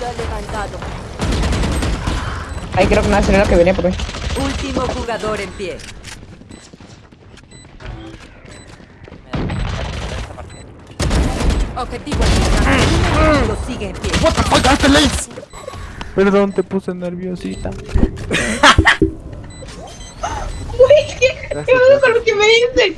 Levantado. Ahí creo que una señora que viene por mí. Último jugador en pie. Objetivo eliminado. Un enemigo sigue en pie. What the fuck, hazte lace. Perdón, te puse nerviosita. Uy, es que... ¿Qué pasa con lo que me dicen?